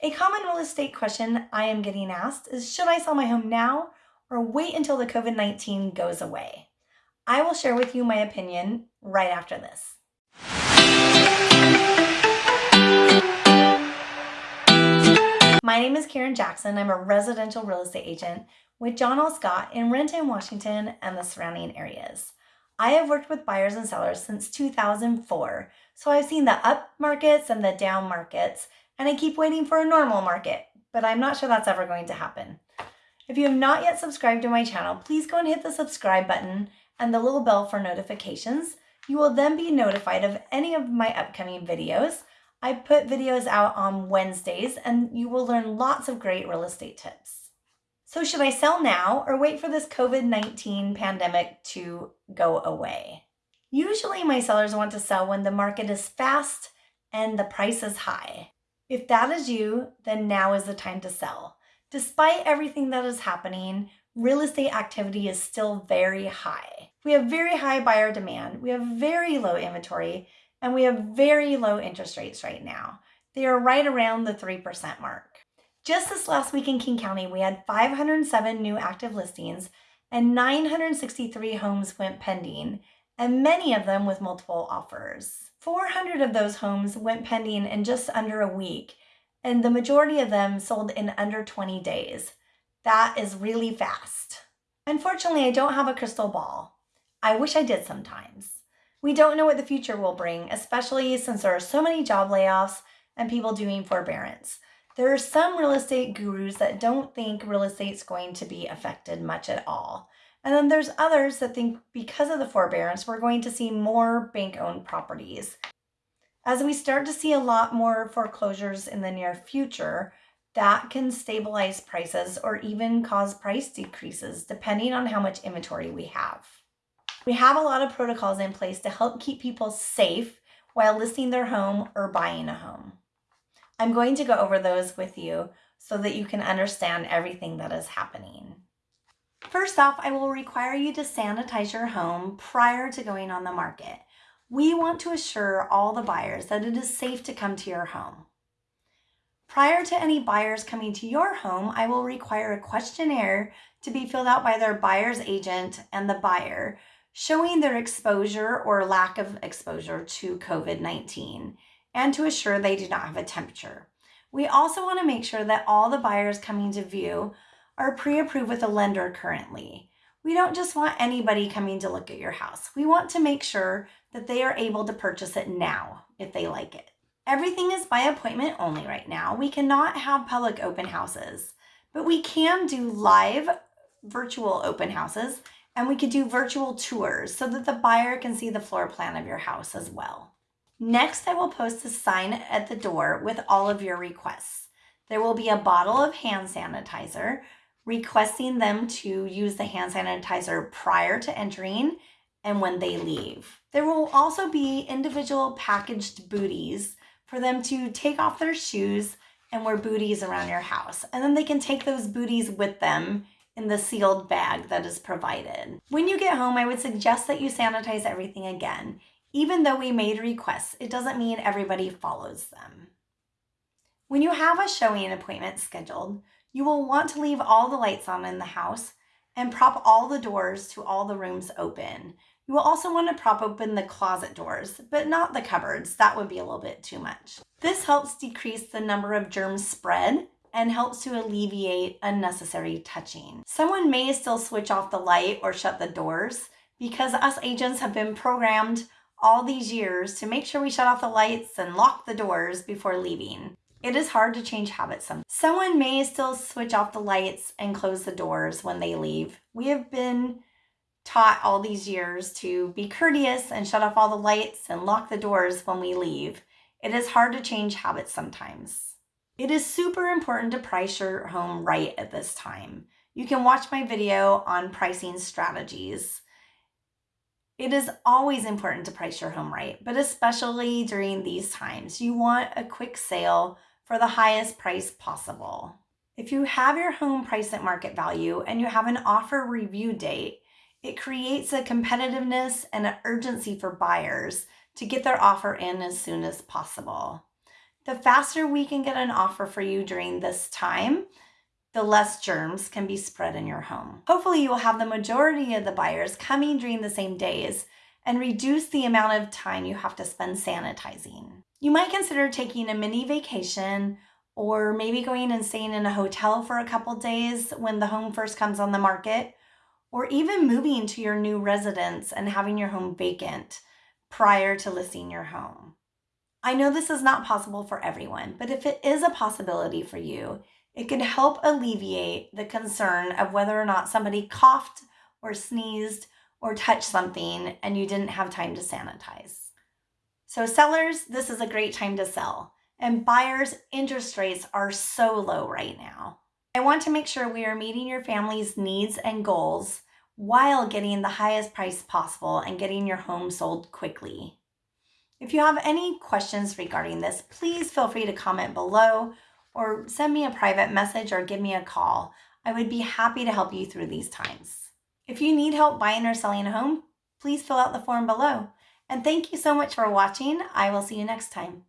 A common real estate question I am getting asked is should I sell my home now or wait until the COVID 19 goes away? I will share with you my opinion right after this. My name is Karen Jackson. I'm a residential real estate agent with John L. Scott in Renton, Washington, and the surrounding areas. I have worked with buyers and sellers since 2004, so I've seen the up markets and the down markets, and I keep waiting for a normal market, but I'm not sure that's ever going to happen. If you have not yet subscribed to my channel, please go and hit the subscribe button and the little bell for notifications. You will then be notified of any of my upcoming videos. I put videos out on Wednesdays and you will learn lots of great real estate tips. So should I sell now or wait for this COVID-19 pandemic to go away? Usually my sellers want to sell when the market is fast and the price is high. If that is you, then now is the time to sell. Despite everything that is happening, real estate activity is still very high. We have very high buyer demand, we have very low inventory, and we have very low interest rates right now. They are right around the 3% mark. Just this last week in King County, we had 507 new active listings and 963 homes went pending, and many of them with multiple offers. 400 of those homes went pending in just under a week, and the majority of them sold in under 20 days. That is really fast. Unfortunately, I don't have a crystal ball. I wish I did sometimes. We don't know what the future will bring, especially since there are so many job layoffs and people doing forbearance. There are some real estate gurus that don't think real estate's going to be affected much at all. And then there's others that think because of the forbearance, we're going to see more bank-owned properties. As we start to see a lot more foreclosures in the near future, that can stabilize prices or even cause price decreases depending on how much inventory we have. We have a lot of protocols in place to help keep people safe while listing their home or buying a home. I'm going to go over those with you so that you can understand everything that is happening. First off, I will require you to sanitize your home prior to going on the market. We want to assure all the buyers that it is safe to come to your home. Prior to any buyers coming to your home, I will require a questionnaire to be filled out by their buyer's agent and the buyer, showing their exposure or lack of exposure to COVID-19 and to assure they do not have a temperature. We also want to make sure that all the buyers coming to view are pre-approved with a lender currently. We don't just want anybody coming to look at your house. We want to make sure that they are able to purchase it now if they like it. Everything is by appointment only right now. We cannot have public open houses, but we can do live virtual open houses and we could do virtual tours so that the buyer can see the floor plan of your house as well. Next, I will post a sign at the door with all of your requests. There will be a bottle of hand sanitizer requesting them to use the hand sanitizer prior to entering and when they leave. There will also be individual packaged booties for them to take off their shoes and wear booties around your house. And then they can take those booties with them in the sealed bag that is provided. When you get home, I would suggest that you sanitize everything again. Even though we made requests, it doesn't mean everybody follows them. When you have a showing appointment scheduled, you will want to leave all the lights on in the house and prop all the doors to all the rooms open. You will also want to prop open the closet doors, but not the cupboards. That would be a little bit too much. This helps decrease the number of germs spread and helps to alleviate unnecessary touching. Someone may still switch off the light or shut the doors because us agents have been programmed all these years to make sure we shut off the lights and lock the doors before leaving. It is hard to change habits sometimes. Someone may still switch off the lights and close the doors when they leave. We have been taught all these years to be courteous and shut off all the lights and lock the doors when we leave. It is hard to change habits sometimes. It is super important to price your home right at this time. You can watch my video on pricing strategies. It is always important to price your home right, but especially during these times, you want a quick sale for the highest price possible. If you have your home priced at market value and you have an offer review date, it creates a competitiveness and an urgency for buyers to get their offer in as soon as possible. The faster we can get an offer for you during this time, the less germs can be spread in your home. Hopefully, you will have the majority of the buyers coming during the same days and reduce the amount of time you have to spend sanitizing. You might consider taking a mini vacation or maybe going and staying in a hotel for a couple days when the home first comes on the market, or even moving to your new residence and having your home vacant prior to listing your home. I know this is not possible for everyone, but if it is a possibility for you, it can help alleviate the concern of whether or not somebody coughed or sneezed or touch something and you didn't have time to sanitize. So, sellers, this is a great time to sell. And buyers, interest rates are so low right now. I want to make sure we are meeting your family's needs and goals while getting the highest price possible and getting your home sold quickly. If you have any questions regarding this, please feel free to comment below or send me a private message or give me a call. I would be happy to help you through these times. If you need help buying or selling a home, please fill out the form below. And thank you so much for watching. I will see you next time.